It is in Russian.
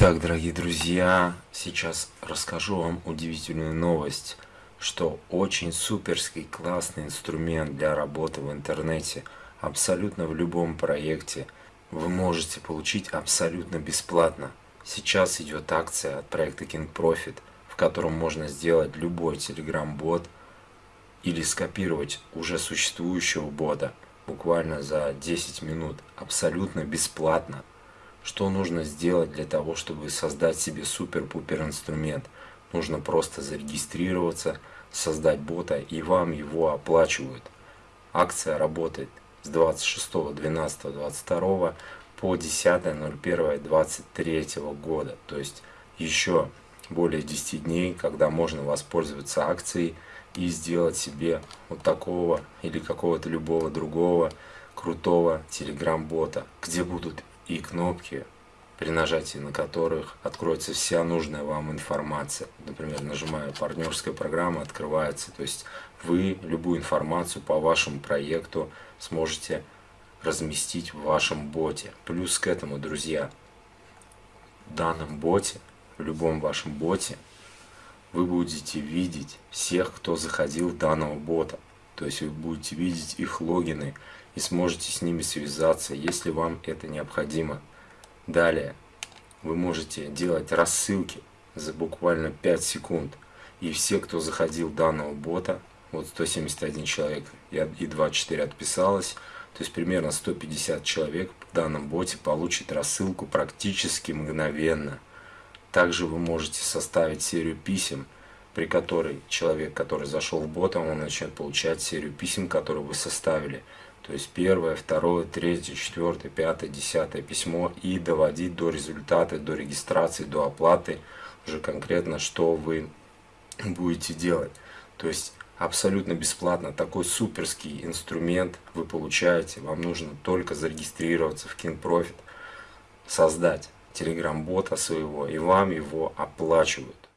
Итак, дорогие друзья, сейчас расскажу вам удивительную новость, что очень суперский классный инструмент для работы в интернете, абсолютно в любом проекте, вы можете получить абсолютно бесплатно. Сейчас идет акция от проекта King Profit, в котором можно сделать любой Telegram-бот или скопировать уже существующего бота буквально за 10 минут абсолютно бесплатно. Что нужно сделать для того, чтобы создать себе супер-пупер инструмент? Нужно просто зарегистрироваться, создать бота и вам его оплачивают. Акция работает с 26.12.22 по 10.01.23 года. То есть еще более 10 дней, когда можно воспользоваться акцией и сделать себе вот такого или какого-то любого другого крутого телеграм-бота, где будут и кнопки, при нажатии на которых откроется вся нужная вам информация. Например, нажимаю «Партнерская программа», открывается. То есть вы любую информацию по вашему проекту сможете разместить в вашем боте. Плюс к этому, друзья, в данном боте, в любом вашем боте, вы будете видеть всех, кто заходил в данного бота. То есть вы будете видеть их логины и сможете с ними связаться, если вам это необходимо. Далее, вы можете делать рассылки за буквально 5 секунд. И все, кто заходил данного бота, вот 171 человек и 24 отписалось, то есть примерно 150 человек в данном боте получит рассылку практически мгновенно. Также вы можете составить серию писем, при которой человек, который зашел в бота, он начнет получать серию писем, которые вы составили. То есть первое, второе, третье, четвертое, пятое, десятое письмо и доводить до результата, до регистрации, до оплаты уже конкретно, что вы будете делать. То есть абсолютно бесплатно такой суперский инструмент вы получаете. Вам нужно только зарегистрироваться в King Profit, создать телеграм-бота своего, и вам его оплачивают.